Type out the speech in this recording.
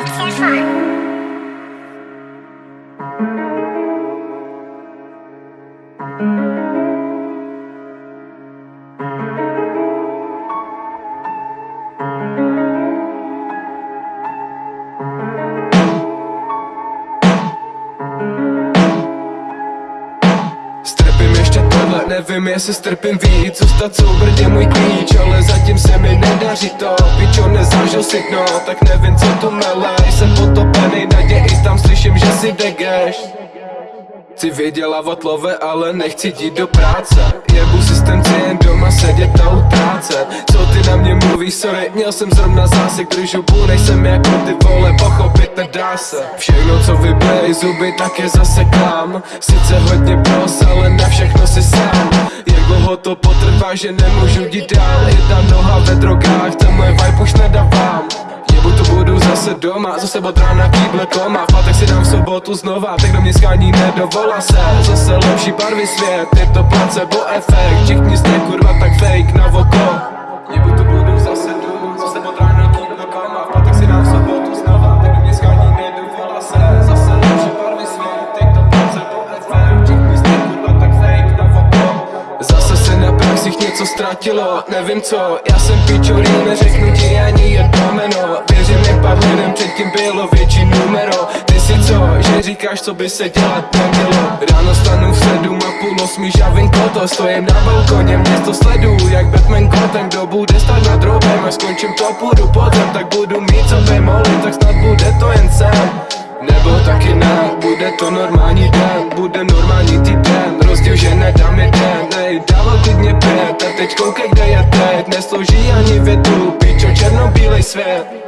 Stefan. Strpím tohle, nevím jestli strpím víc Zůstat soubrt je můj klíč, ale zatím se mi nedaří to. Pičo, nezažil si dno, tak nevím co tu mele. Jsem potopený naději, tam slyším, že si degeš Chci vydělávat love, ale nechci jít do práce. Jebu systém, chci jen doma sedět a utrácet. Co ty na mě mluvíš, sorry, měl jsem zrovna zásek Držu půl, nejsem jako ty vole, pochopit nedá se. Všechno co vyblej zuby, tak je zase klám Sice hodně pros, ale na všechno dlouho to potrvá, že nemůžu jít dál. Jedna noha ve drogách, ten moje vibe už nedávám. Jebu to budu zase doma, zase od rána kýble koma V si dám v sobotu znova, tak do mě schání nedovolá se. Zase lepší barvy svět, je to placebo efekt. Všichni jste kurva tak fake na oko. Jebu to něco ztratilo, nevím co. Já jsem pičurý, neřeknu ti ani jedno jméno. Věřím mi pár lidem předtím bylo větší numero. Ty si co, že říkáš co by se dělat nemělo? Ráno stanu v sedm a půl osmi žavím koto Stojím na balkoně, město sleduju jak Batman kotem. Kdo bude stát nad drobem, až skončím to půjdu podzem. Tak budu mít co vymolit, tak snad bude to jen sen. Nebo taky ne, bude to normální den Bude normální týden, rozdíl, že nedám jeden Nej, dával klidně pět a teď koukej kde je teď Neslouží ani větu, pičo černobílej svět